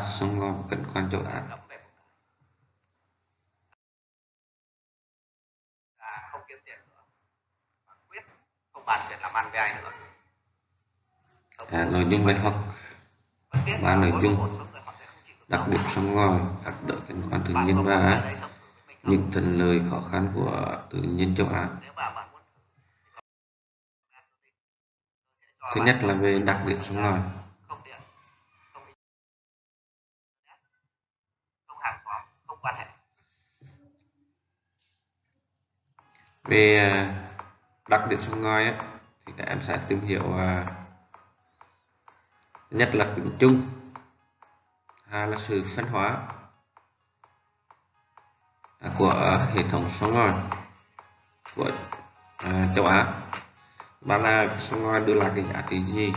sông và cảnh quan về à, không kiếm tiền nữa. Quyết không bàn chuyện làm ăn với ai nữa. À, nội dung bài học. Và nội dung. đặc điểm sông ngòi các đỡ cảnh quan tự nhiên và những thuận lợi khó khăn của tự nhiên châu Á. Thứ nhất là về đặc điểm sông ngòi về à, đặc điểm sông ngòi ấy, thì các em sẽ tìm hiểu à, nhất là tính chung. Hai là sự phân hóa à, của hệ thống sông ngòi của châu Á. Ba là sông ngòi đưa lại cái giá trị gì?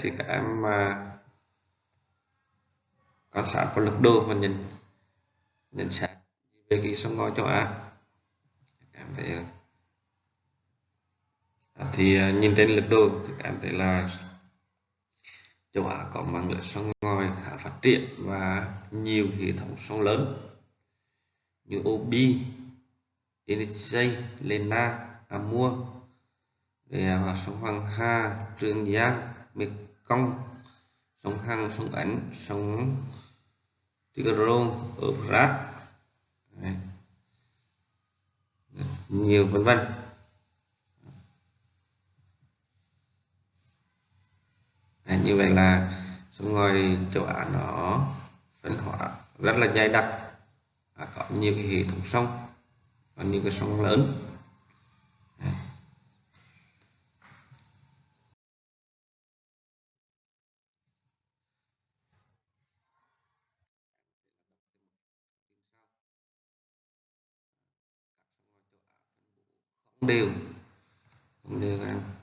Thì các em mà quan sát có lực đồ và nhìn nhận xét về cái sông ngòi châu Á. Em thấy à, thì à, nhìn trên lực đồ thì em thấy là châu Á có mạng lưới sông ngòi khá phát triển và nhiều hệ thống sông lớn như Obi, Yenisei, Lena, Amur, và sông Hoàng Hà, Trường Giang, Mekong, sông Hằng, sông Ấn, sông Tigron, Euphrates, nhiều vân vân. À, như vậy là sông ngòi châu Á nó phân hóa rất là dày đặc. À, có nhiều cái hệ thống sông có nhiều cái sông lớn. Đều không đều ăn. em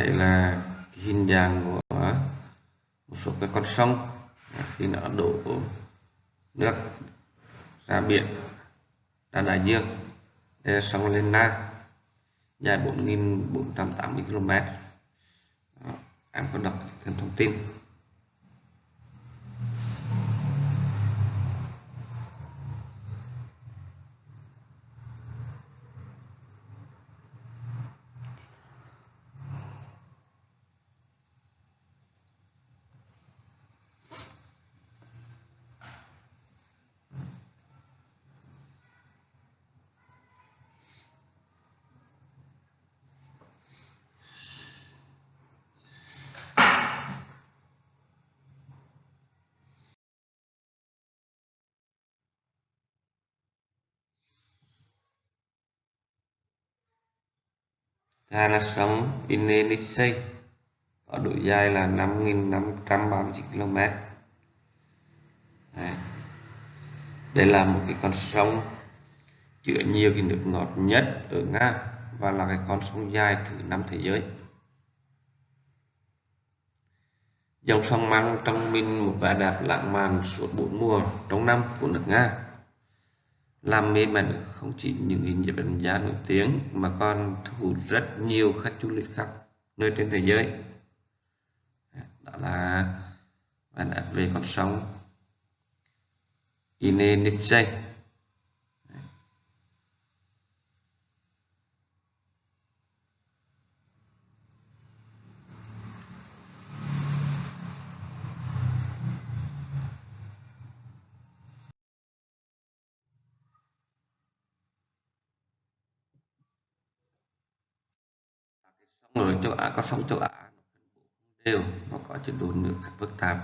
thấy là hình dạng của ờ, một số cái con sông khi nó đổ nước ra biển, ra đại dương đây là sông Lena dài 4.480 km em có đọc thêm thông tin. Hai là sông Inelixei có độ dài là 5.539 km Đấy. đây là một cái con sông chứa nhiều cái nước ngọt nhất ở Nga và là cái con sông dài thứ năm thế giới. Dòng sông mang trong mình một vẻ đẹp lãng mạn suốt bốn mùa trong năm của nước Nga làm mê mẩn không chỉ những hình nhiếp ảnh gia nổi tiếng, mà còn thu hút rất nhiều khách du lịch khắp nơi trên thế giới. Đó là bản đặt về con sóng Ine Nietzsche Á có sóng châu Á đều nó có chế độ nước phức tạp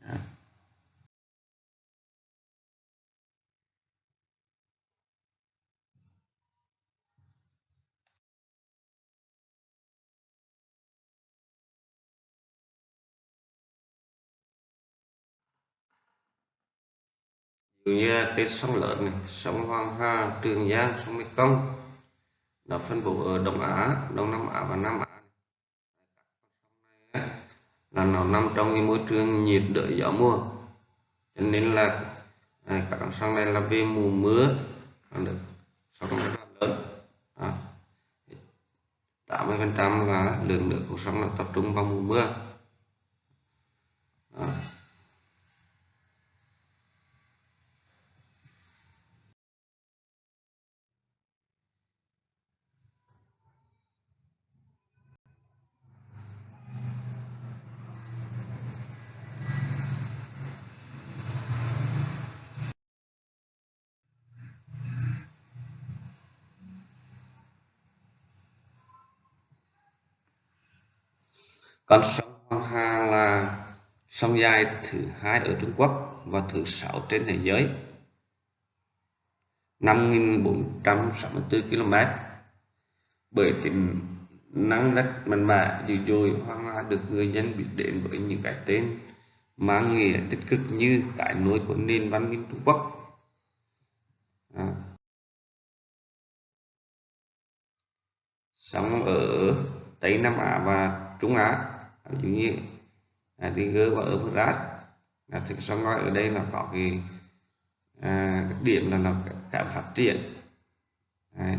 Đó. Như cái sông lớn này, sông Hoàng Hà, Trường Giang, sông Mekong nó phân bố ở Đông Á, Đông Nam Á và Nam Á. Là nó nằm trong cái môi trường nhiệt đới gió mùa. Cho nên là à, các con sông này là về mùa mưa. Được sông rất là lớn. À, 80 phần trăm là lượng nước của sông là tập trung vào mùa mưa. À. Con sông Hoàng Hà là sông dài thứ hai ở Trung Quốc và thứ sáu trên thế giới. 5.464 km. Bởi tính năng rất mạnh mẽ, dữ dội Hoàng Hà được người dân biết đến với những cái tên mang nghĩa tích cực như cái nối của nền văn minh, Trung Quốc. À. sông ở Tây Nam Á và Trung Á ví dụ như à, Tiger và Euphrates là thực sông ngòi ở đây là có cái à, điểm là nó cảm phát triển Đấy.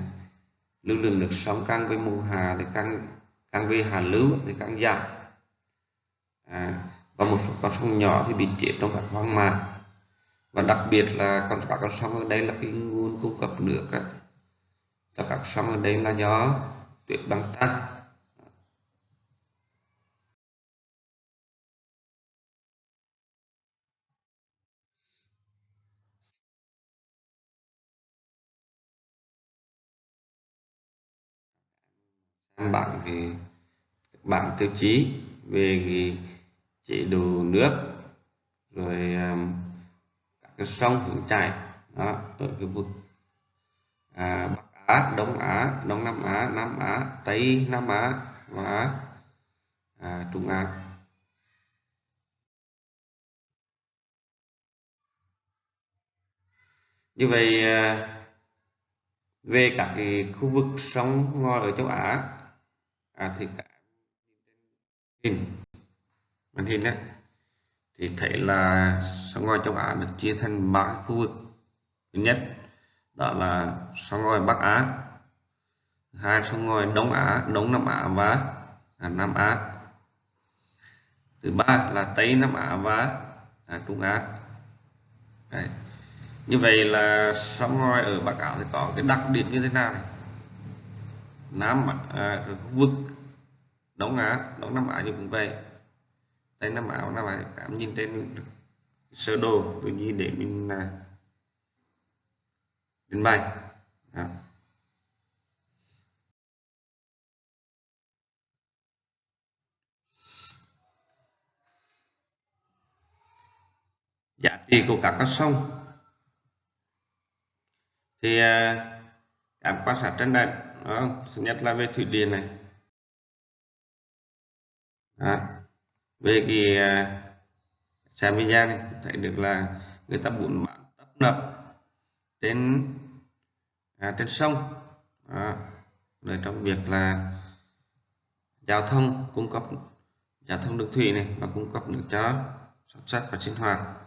lưu lượng nước sông càng với mùa hà thì càng càng về hạ lưu thì càng giảm à, và một số con sông nhỏ thì bị chết trong các hoang mạc và đặc biệt là con các con sông ở đây là cái nguồn cung cấp nước á. cho các sông ở đây là do tuyết băng tăng bảng thì bảng tiêu chí về cái chế độ nước rồi um, các cái sông hướng chảy đó ở cái vực à, Bắc Á, Đông Á, Đông Nam Á, Nam Á, Tây Nam Á và à, Trung Á. Như vậy à, về các cái khu vực sông ngòi ở châu Á à, thì cả hình màn hình đấy. Thì thấy là sông ngòi châu Á được chia thành ba khu vực. Thứ nhất đó là sông ngòi Bắc Á. Hai sông ngòi Đông Á Đông Nam Á và à, Nam Á. Thứ ba là Tây Nam Á và à, Trung Á. Đấy. như vậy là sông ngòi ở Bắc Á thì có cái đặc điểm như thế nào này? Nam à, khu vực Đông Á Đông Nam Á như cũng vậy. Tây Nam Á Nam Á cảm nhìn trên sơ đồ tự nhiên để mình à, đến bày. Đó. giá trị của các con sông. Thì à, các quan sát trên đây đó, nhất là về thủy điện này đó. về cái à, xem video này thấy được là người ta muốn bán tấp nập trên à, trên sông đó. rồi trong việc là giao thông cung cấp giao thông đường thủy này và cung cấp nước cho sản xuất và sinh hoạt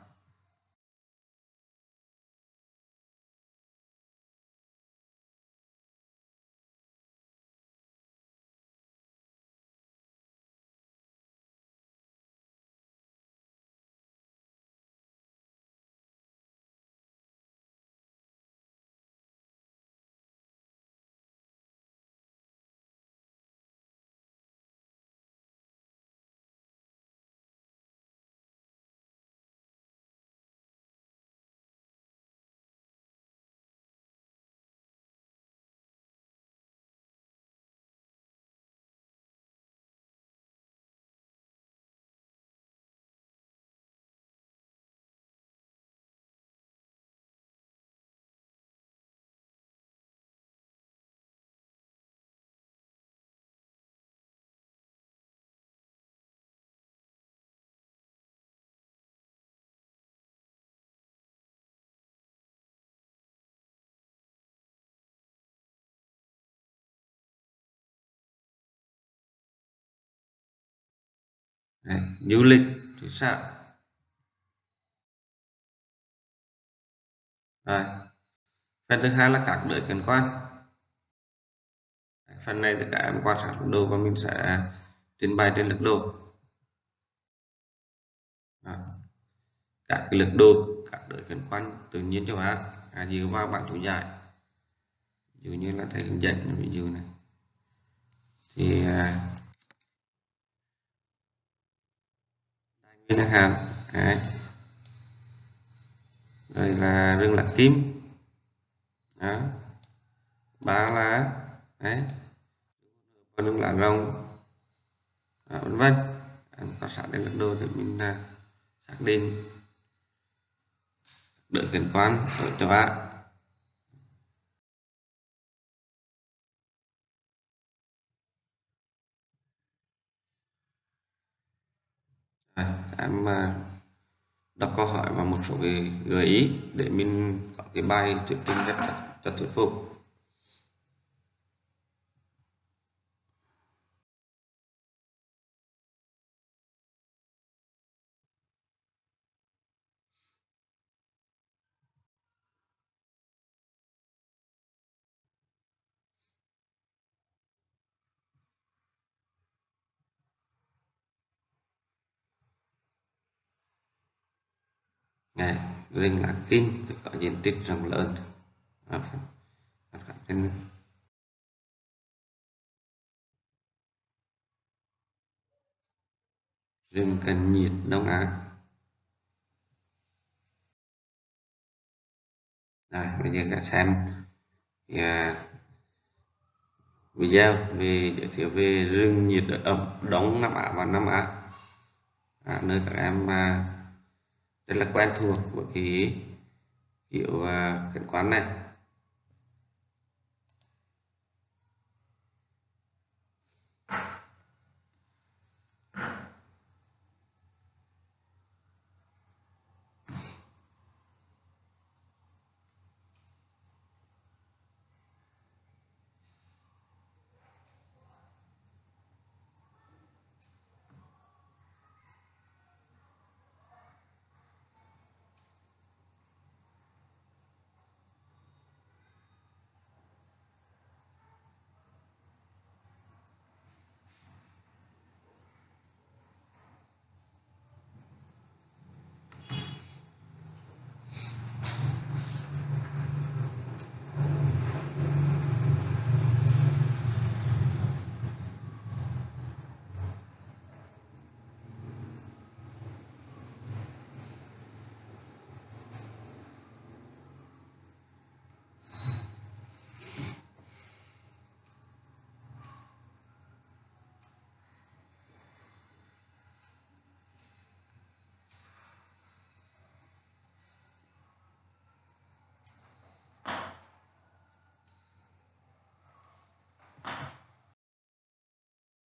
Đấy, du lịch thì sao? Rồi phần thứ hai là các đợi cảnh quan. Phần này tất cả em quan sát lực đồ và mình sẽ trình bày trên lực đồ các cái lực đồ các đợi cảnh quan tự nhiên châu Á à, dựa vào bảng chủ giải. Ví dụ như là thầy hướng dẫn ví dụ này. Thì à, nguyên chẳng hạn Đấy. rồi là rừng lạc kim. Đó. Ba lá. Đấy. Rừng lá rồng. Đó, vân vân. Có sẵn đến lực đồ để mình à, xác định. Đợi kiểm quan ở châu Á em à, đọc câu hỏi và một số cái gợi ý để mình có cái bài thuyết trình rất rất thuyết phục. Này, rừng lá kim thì có diện tích rộng lớn. Trên rừng cần nhiệt đông á. Rồi bây giờ các xem. Thì, à, video về giới thiệu về rừng nhiệt đới ẩm đông Nam Á và Nam Á. À, nơi các em à, rất là quen thuộc với cái kiểu à, cảnh quán này.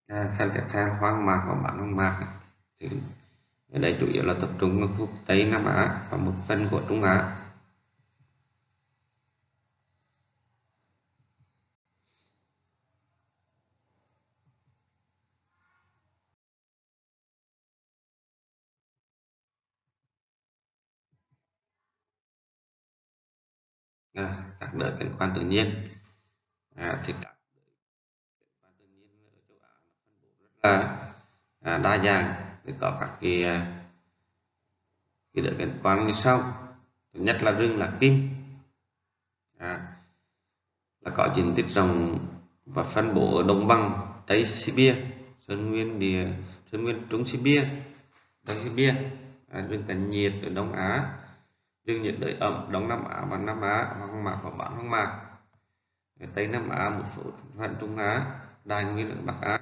Khăn kẹp tiếp theo hoang mạc và bản hoang mạc thì ở đây chủ yếu là tập trung ở khu vực Tây Nam Á và một phần của Trung Á. À, các đợt cảnh quan tự nhiên. À, thì các là à, đa dạng. Để có các cái à, cái được cảnh quan như sau. Thứ nhất là rừng là kim. À, là có diện tích rộng và phân bố ở đồng bằng tây Sibia sơn nguyên địa sơn nguyên trung Sibia đông Sibia. À, rừng cảnh nhiệt ở Đông Á. Rừng nhiệt đới ẩm Đông Nam Á và Nam Á hoang mạc và bán hoang mạc. Ở Tây Nam Á một số phần Trung Á Đài Nguyên ở Bắc Á.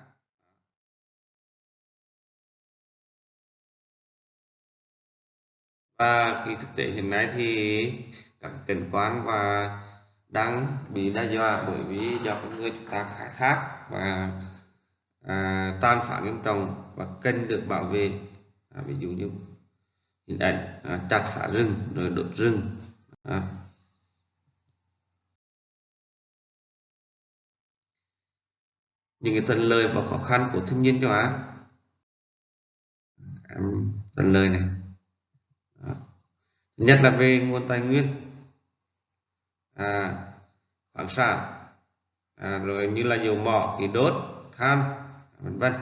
và khi thực tế hiện nay thì các cảnh quan và đang bị đe dọa bởi vì do con người chúng ta khai thác và à, tan phá nghiêm trọng và cần được bảo vệ. À, ví dụ như hình ảnh à, chặt phá rừng rồi đốt rừng. À. những cái thuận lợi và khó khăn của thiên nhiên châu Á. Em thuận lời này nhất là về nguồn tài nguyên. À, khoáng sản. À, rồi như là dầu mỏ khí đốt than vân vân.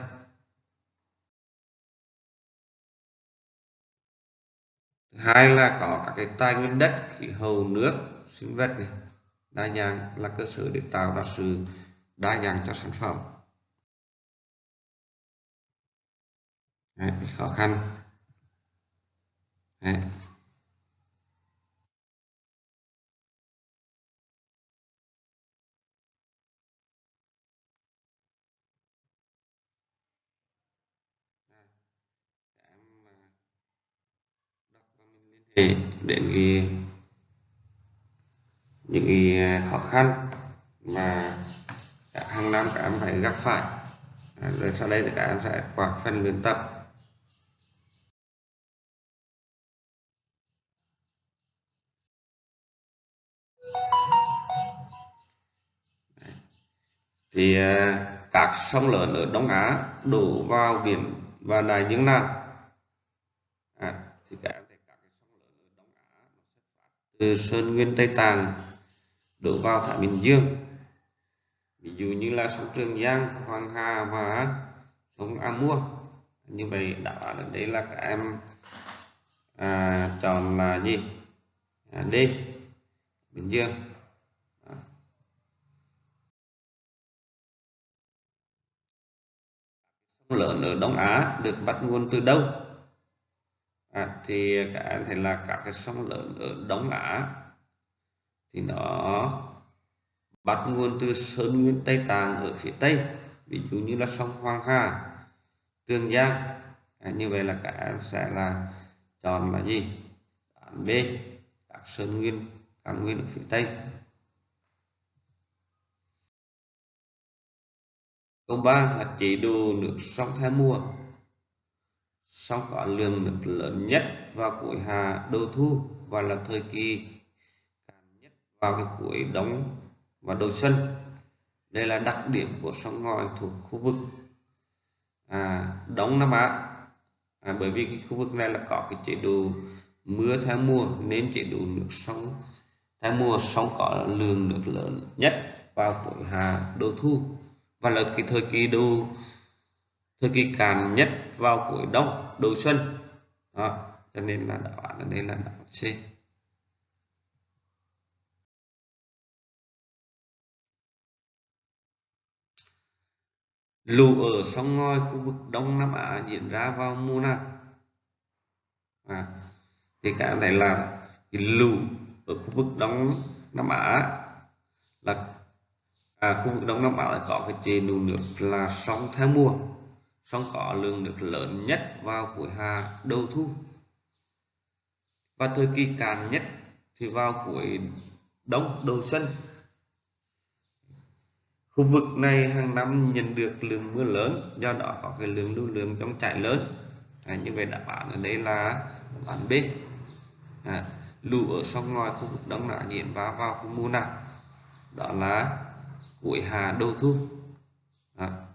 Thứ hai là có các cái tài nguyên đất khí hậu nước sinh vật này. Đa dạng là cơ sở để tạo ra sự đa dạng cho sản phẩm. Đấy, khó khăn. Đấy. Đến cái những cái à, khó khăn mà các hàng năm các em phải gặp phải. À, rồi sau đây thì các em sẽ qua phần luyện tập. Thì à, các sông lớn ở Đông Á đổ vào biển và đại dương nào à, thì các em thấy các cái sông lớn ở Đông Á nó xuất phát từ Sơn Nguyên Tây Tạng đổ vào Thái Bình Dương. Ví dụ như là sông Trường Giang, Hoàng Hà và sông Amur như vậy đã đấy là các em à, chọn là gì? À, D Bình Dương. Sông lớn ở Đông Á được bắt nguồn từ đâu? À, thì các em thấy là các cái sông lớn ở Đông Á thì nó bắt nguồn từ Sơn Nguyên Tây Tạng ở phía Tây ví dụ như là sông Hoàng Hà Trường Giang. À, như vậy là các em sẽ là chọn là gì? Án B các Sơn Nguyên các nguyên ở phía Tây. Câu 3 là chế độ nước sông theo mùa sông có lượng nước lớn nhất vào cuối hạ đầu thu và là thời kỳ cạn nhất vào cái cuối đông và đầu xuân. Đây là đặc điểm của sông ngòi thuộc khu vực à, đông nam á. À, bởi vì cái khu vực này là có cái chế độ mưa theo mùa nên chế độ nước sông theo mùa sông có lượng nước lớn nhất vào cuối hạ đầu thu và là cái thời kỳ đầu thời kỳ càn nhất vào cuối đông đầu xuân. Đó cho nên là đáp án ở đây là đáp án C. Lũ ở sông ngòi khu vực đông nam á diễn ra vào mùa nào? À, thì các em thấy là cái lũ ở khu vực đông nam á. Là à, khu vực đông nam á có cái chế độ nước là sông theo mùa sông có lượng nước lớn nhất vào cuối hạ đầu thu. Và thời kỳ cạn nhất thì vào cuối đông đầu xuân. Khu vực này hàng năm nhận được lượng mưa lớn do đó có cái lượng lưu lượng trong chảy lớn. À, như vậy đáp án ở đây là đáp án B à, lũ ở sông ngoài khu vực đông đã diễn vào vào khu mùa nào đó là cuối hạ đầu thu à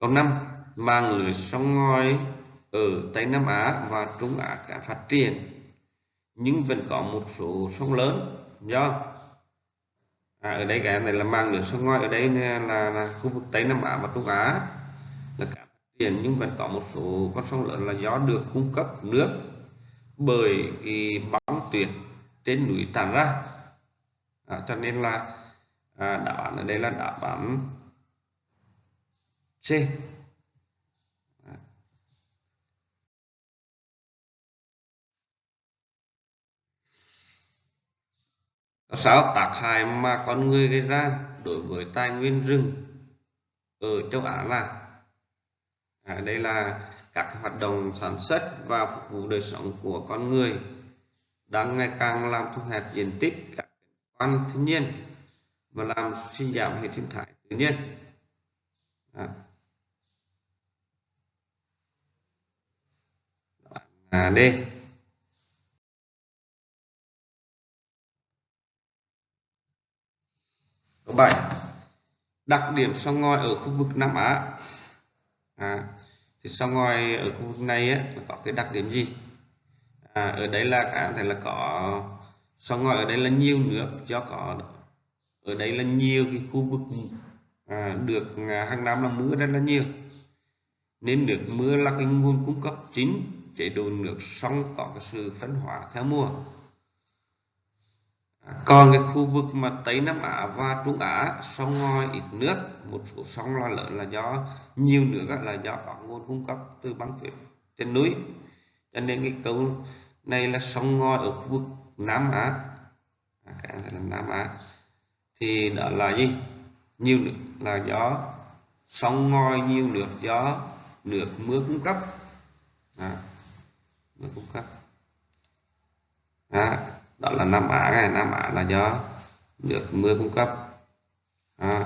câu năm mạng lưới sông ngòi ở Tây Nam Á và Trung Á đã phát triển nhưng vẫn có một số sông lớn. Do à, ở đây cái này là mang lưới sông ngòi ở đây là, là khu vực Tây Nam Á và Trung Á là cả phát triển nhưng vẫn có một số con sông lớn là do được cung cấp nước bởi cái băng tuyết trên núi tràn ra. À, cho nên là à, đáp án ở đây là đáp án C. Sáu tác hại mà con người gây ra đối với tài nguyên rừng ở châu Á là à, đây là các hoạt động sản xuất và phục vụ đời sống của con người đang ngày càng làm thu hẹp diện tích các quan thiên nhiên và làm suy giảm hệ sinh thái tự nhiên. À. à, D Câu 7 Đặc điểm sông ngòi ở khu vực Nam Á. À, Thì sông ngòi ở khu vực này ấy, có cái đặc điểm gì? À, ở đây là có thể là có sông ngòi ở đây là nhiều nước do có ở đây là nhiều cái khu vực à, được à, hàng năm là mưa rất là nhiều. Nên nước mưa là cái nguồn cung cấp chính chế độ nước sông có cái sự phân hóa theo mùa. À, còn cái khu vực mà Tây Nam Á và Trung Á sông ngòi ít nước một số sông là lớn là do nhiều nước là do có nguồn cung cấp từ băng tuyết trên núi. Cho nên cái câu này là sông ngòi ở khu vực Nam Á. À, cái là Nam Á. Thì đó là gì? Nhiều nước là do sông ngòi nhiều nước do nước mưa cung cấp. À, mưa cung cấp đó, đó là Nam Á này. Nam Á là do nước mưa cung cấp. Đó.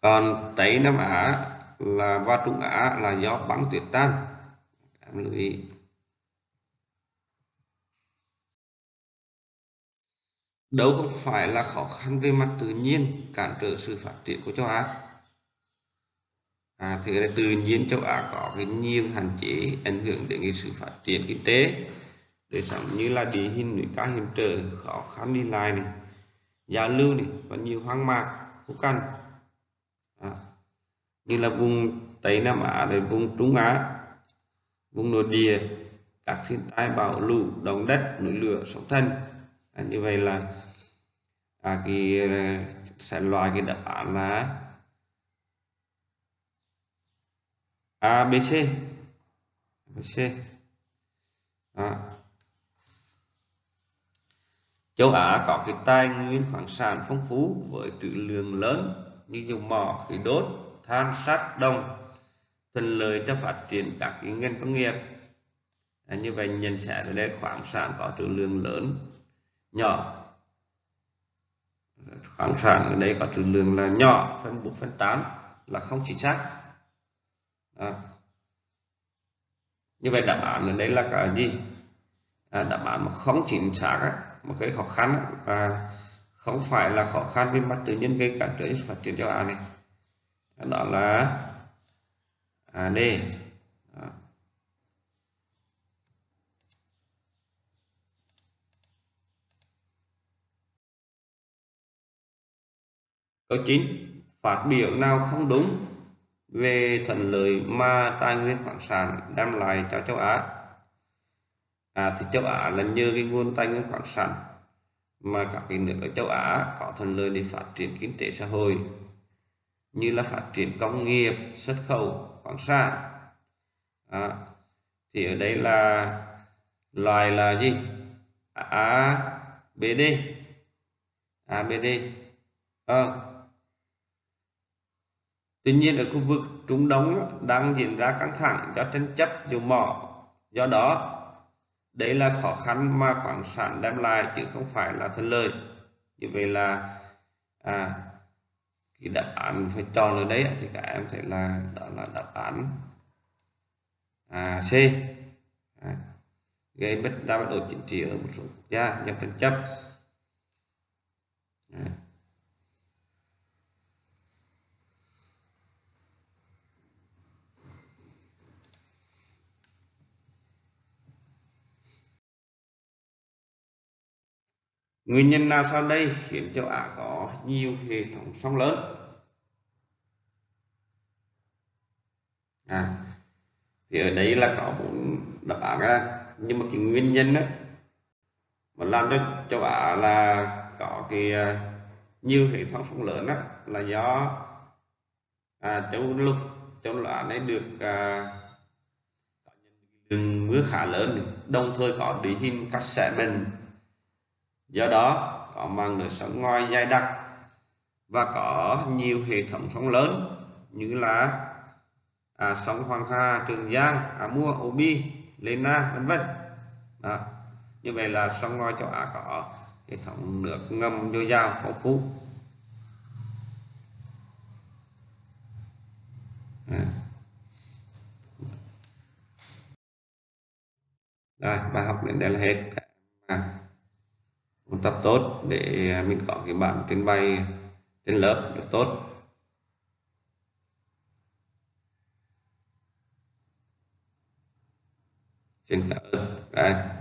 còn Tây Nam Á là và Trung Á là do băng tuyết tan. Em lưu ý. Đâu không phải là khó khăn về mặt tự nhiên cản trở sự phát triển của châu Á à, thì là tự nhiên châu Á có cái nhiều hạn chế ảnh hưởng đến cái sự phát triển kinh tế. Đời sống như là địa hình núi cao hiểm trở khó khăn đi lại này giao lưu này và nhiều hoang mạc khô cằn, à, như là vùng tây nam á rồi vùng trung á vùng nội địa các thiên tai bão lũ động đất núi lửa sóng thần. À, như vậy là à, cái à, sẽ loại cái đáp án là A B C B C. Châu Á có cái tài nguyên khoáng sản phong phú với trữ lượng lớn như dầu mỏ, khí đốt, than, sắt, đồng, thuận lợi cho phát triển các cái ngành công nghiệp. À, như vậy nhận xét ở đây khoáng sản có trữ lượng lớn, nhỏ. Khoáng sản ở đây có trữ lượng là nhỏ, phân bổ phân tán là không chính xác. À. Như vậy đáp án ở đây là cái gì? À, đáp án mà không chính xác á một cái khó khăn và không phải là khó khăn về mặt tự nhiên gây cản trở phát triển châu Á này đó là à, D đó. À. câu 9 phát biểu nào không đúng về thuận lợi mà tài nguyên khoáng sản đem lại cho châu Á. À, thì châu Á là nhờ cái nguồn tài nguyên khoáng sản mà các cái nước ở châu Á có thuận lợi để phát triển kinh tế xã hội như là phát triển công nghiệp xuất khẩu khoáng sản. À, thì ở đây là loài là gì? ABD B D. B D. À tuy nhiên ở khu vực Trung Đông đang diễn ra căng thẳng do tranh chấp dầu mỏ do đó đấy là khó khăn mà khoáng sản đem lại chứ không phải là thuận lợi. Như vậy là à, cái đáp án phải chọn ở đấy thì các em sẽ là đó là đáp án à, C. À, gây bất đa bất ổn chính trị ở một số quốc gia do tranh chấp. À. Nguyên nhân nào sau đây khiến châu Á có nhiều hệ thống sông lớn? À, thì ở đây là có bốn đáp án ra nhưng mà cái nguyên nhân đó mà làm cho châu Á là có cái à, nhiều hệ thống sông lớn đó là do à, châu lục châu lục này được à, lượng mưa khá lớn. Đồng thời có địa hình cắt xẻ bình do đó có mang đời sống ngoài dài đặc và có nhiều hệ thống sông lớn như là à, sông Hoàng Hà, Trường Giang, à, Mua, Obi, Lena, vân vân. Như vậy là sông ngoài châu Á có hệ thống nước ngầm dồi dào phong phú. À. Rồi, bài học đến đây là hết tập tốt để à, mình có cái bảng trên bay trên lớp được tốt. Xin cảm ơn. Các